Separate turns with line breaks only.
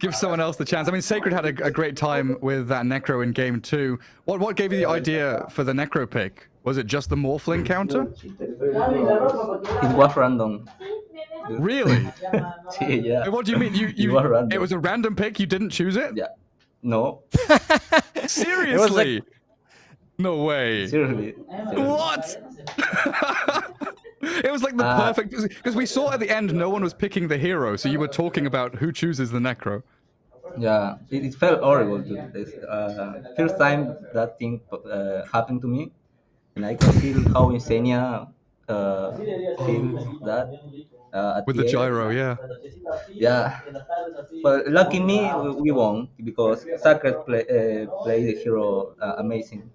give someone else the chance. I mean, Sacred had a, a, great time with that Necro in game two. What what gave you the idea for the Necro pick? Was it just the Morphling counter?
It was random.
Really?
yeah.
What do you mean? You you? It, it was a random pick. You didn't choose it?
Yeah. No.
Seriously. Like... No way.
Seriously.
Seriously. What? it was like the uh, perfect because we saw at the end no one was picking the hero, so you were talking about who chooses the necro.
Yeah, it, it felt horrible. To, uh, first time that thing uh, happened to me, and I can feel how Insania uh, feels that.
Uh, With the, the gyro, yeah.
Yeah, but lucky me, we won because Sacred play, uh, played the hero uh, amazing.